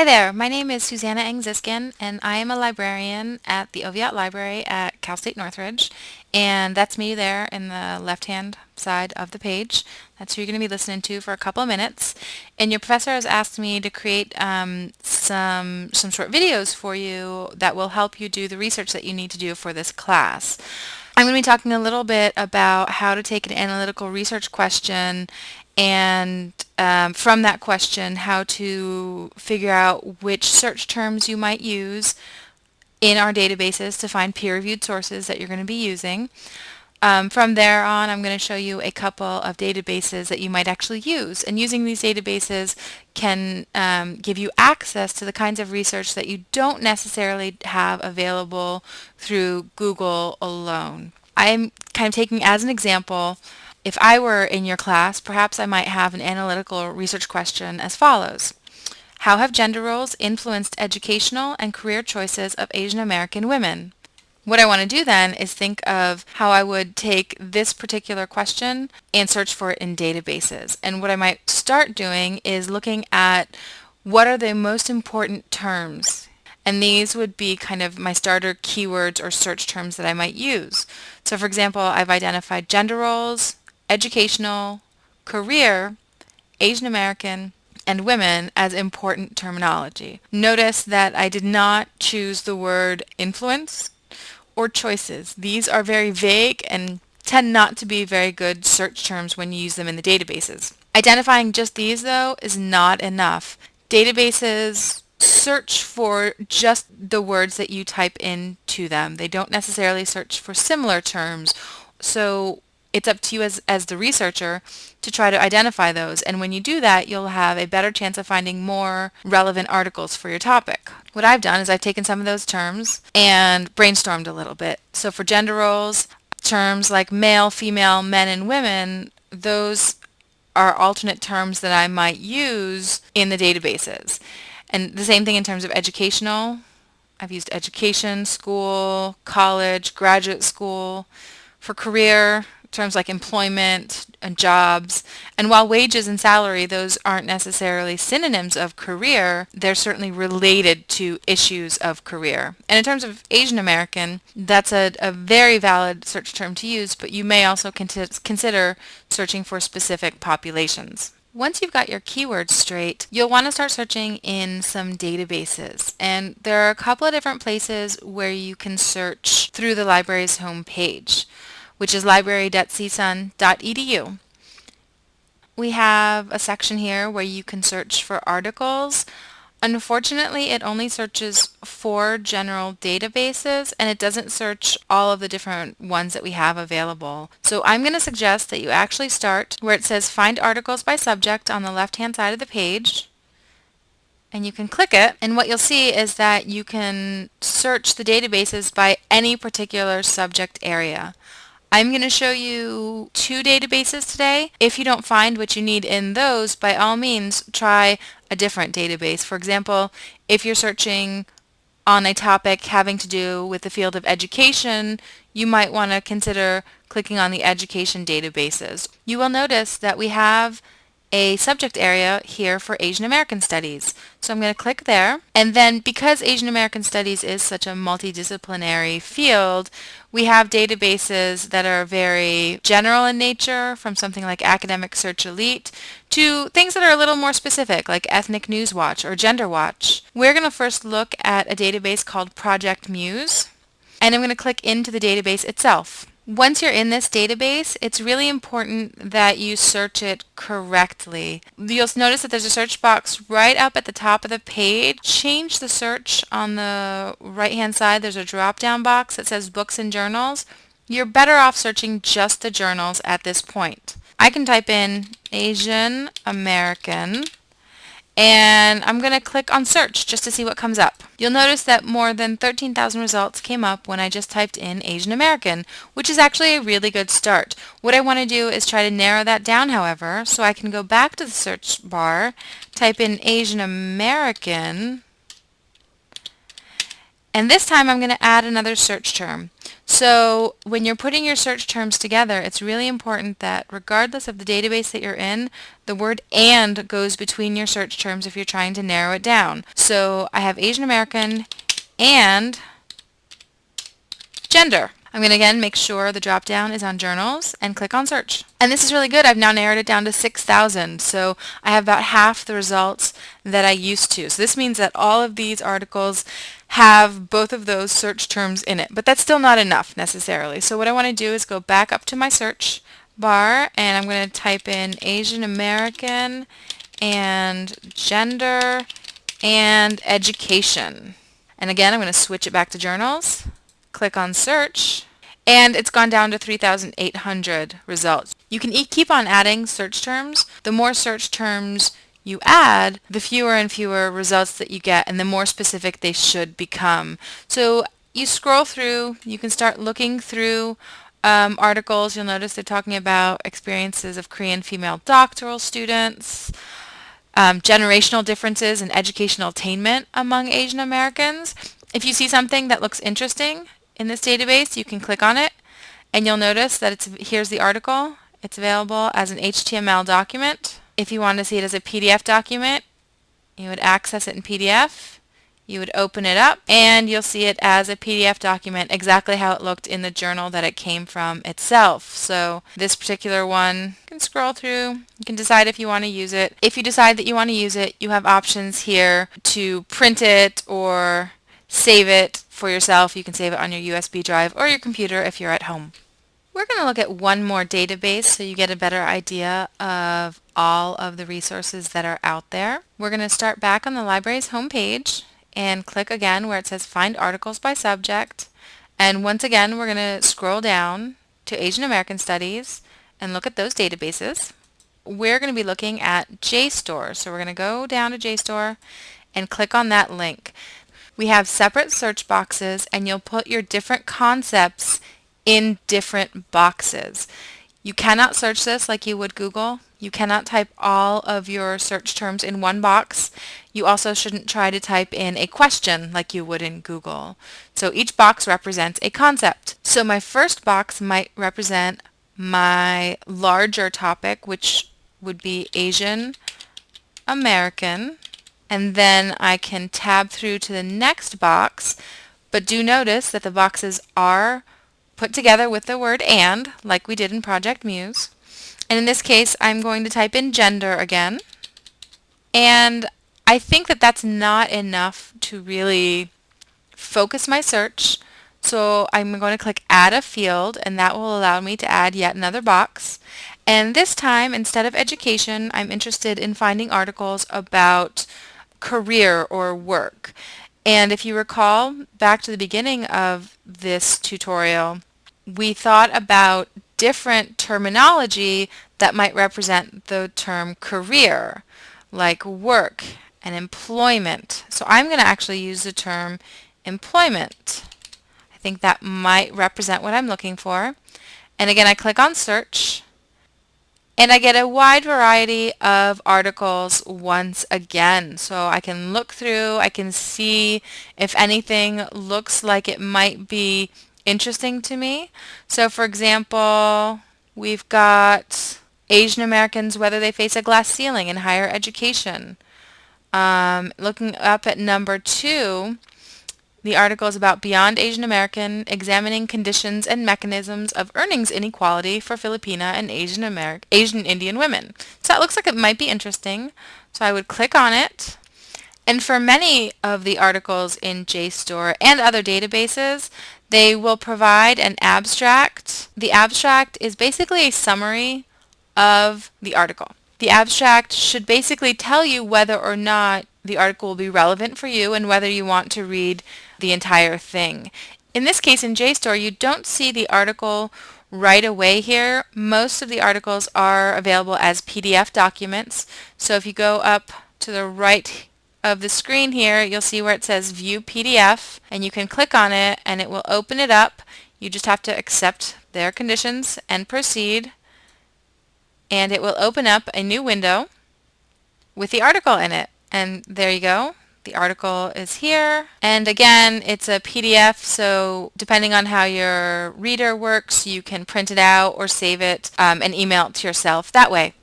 Hi there, my name is Susanna Engziskin and I am a librarian at the Oviatt Library at Cal State Northridge and that's me there in the left hand side of the page. That's who you're going to be listening to for a couple of minutes and your professor has asked me to create um, some, some short videos for you that will help you do the research that you need to do for this class. I'm going to be talking a little bit about how to take an analytical research question and um, from that question how to figure out which search terms you might use in our databases to find peer-reviewed sources that you're going to be using. Um, from there on I'm going to show you a couple of databases that you might actually use and using these databases can um, give you access to the kinds of research that you don't necessarily have available through Google alone. I'm kind of taking as an example if I were in your class, perhaps I might have an analytical research question as follows. How have gender roles influenced educational and career choices of Asian American women? What I want to do then is think of how I would take this particular question and search for it in databases. And what I might start doing is looking at what are the most important terms and these would be kind of my starter keywords or search terms that I might use. So for example, I've identified gender roles, educational, career, Asian American, and women as important terminology. Notice that I did not choose the word influence or choices. These are very vague and tend not to be very good search terms when you use them in the databases. Identifying just these though is not enough. Databases search for just the words that you type into them. They don't necessarily search for similar terms. So it's up to you as, as the researcher to try to identify those. And when you do that, you'll have a better chance of finding more relevant articles for your topic. What I've done is I've taken some of those terms and brainstormed a little bit. So for gender roles, terms like male, female, men, and women, those are alternate terms that I might use in the databases. And the same thing in terms of educational. I've used education, school, college, graduate school. For career, terms like employment and jobs. And while wages and salary, those aren't necessarily synonyms of career, they're certainly related to issues of career. And in terms of Asian American, that's a, a very valid search term to use, but you may also consider searching for specific populations. Once you've got your keywords straight, you'll want to start searching in some databases. And there are a couple of different places where you can search through the library's homepage which is library.csun.edu. We have a section here where you can search for articles. Unfortunately, it only searches for general databases and it doesn't search all of the different ones that we have available. So I'm going to suggest that you actually start where it says find articles by subject on the left hand side of the page and you can click it and what you'll see is that you can search the databases by any particular subject area. I'm going to show you two databases today. If you don't find what you need in those, by all means try a different database. For example, if you're searching on a topic having to do with the field of education, you might want to consider clicking on the education databases. You will notice that we have a subject area here for Asian American Studies. So I'm going to click there. And then because Asian American Studies is such a multidisciplinary field, we have databases that are very general in nature, from something like Academic Search Elite, to things that are a little more specific, like Ethnic News Watch or Gender Watch. We're going to first look at a database called Project Muse, and I'm going to click into the database itself. Once you're in this database, it's really important that you search it correctly. You'll notice that there's a search box right up at the top of the page. Change the search on the right hand side. There's a drop down box that says books and journals. You're better off searching just the journals at this point. I can type in Asian American and I'm going to click on search just to see what comes up. You'll notice that more than 13,000 results came up when I just typed in Asian American, which is actually a really good start. What I want to do is try to narrow that down, however, so I can go back to the search bar, type in Asian American, and this time I'm going to add another search term. So when you're putting your search terms together, it's really important that regardless of the database that you're in, the word AND goes between your search terms if you're trying to narrow it down. So I have Asian American and gender. I'm going to again make sure the drop down is on journals and click on search. And this is really good. I've now narrowed it down to 6,000. So I have about half the results that I used to. So this means that all of these articles have both of those search terms in it. But that's still not enough necessarily. So what I want to do is go back up to my search bar and I'm going to type in Asian American and gender and education. And again, I'm going to switch it back to journals click on search, and it's gone down to 3,800 results. You can e keep on adding search terms. The more search terms you add, the fewer and fewer results that you get and the more specific they should become. So you scroll through, you can start looking through um, articles. You'll notice they're talking about experiences of Korean female doctoral students, um, generational differences in educational attainment among Asian Americans. If you see something that looks interesting, in this database, you can click on it and you'll notice that it's here's the article. It's available as an HTML document. If you want to see it as a PDF document, you would access it in PDF. You would open it up and you'll see it as a PDF document exactly how it looked in the journal that it came from itself. So this particular one, you can scroll through, you can decide if you want to use it. If you decide that you want to use it, you have options here to print it or save it for yourself. You can save it on your USB drive or your computer if you're at home. We're going to look at one more database so you get a better idea of all of the resources that are out there. We're going to start back on the library's homepage and click again where it says Find Articles by Subject. And once again, we're going to scroll down to Asian American Studies and look at those databases. We're going to be looking at JSTOR. So we're going to go down to JSTOR and click on that link. We have separate search boxes and you'll put your different concepts in different boxes. You cannot search this like you would Google. You cannot type all of your search terms in one box. You also shouldn't try to type in a question like you would in Google. So each box represents a concept. So my first box might represent my larger topic, which would be Asian American and then I can tab through to the next box. But do notice that the boxes are put together with the word AND like we did in Project Muse. And in this case I'm going to type in gender again. And I think that that's not enough to really focus my search. So I'm going to click add a field and that will allow me to add yet another box. And this time instead of education I'm interested in finding articles about career or work. And if you recall back to the beginning of this tutorial, we thought about different terminology that might represent the term career, like work and employment. So I'm going to actually use the term employment. I think that might represent what I'm looking for. And again, I click on search and I get a wide variety of articles once again. So I can look through, I can see if anything looks like it might be interesting to me. So for example, we've got Asian Americans, whether they face a glass ceiling in higher education. Um, looking up at number two, the article is about Beyond Asian American, examining conditions and mechanisms of earnings inequality for Filipina and Asian American Asian Indian women. So that looks like it might be interesting. So I would click on it. And for many of the articles in JSTOR and other databases, they will provide an abstract. The abstract is basically a summary of the article. The abstract should basically tell you whether or not the article will be relevant for you and whether you want to read the entire thing. In this case, in JSTOR, you don't see the article right away here. Most of the articles are available as PDF documents. So if you go up to the right of the screen here, you'll see where it says View PDF, and you can click on it and it will open it up. You just have to accept their conditions and proceed, and it will open up a new window with the article in it. And there you go. The article is here. And again, it's a PDF, so depending on how your reader works, you can print it out or save it um, and email it to yourself that way.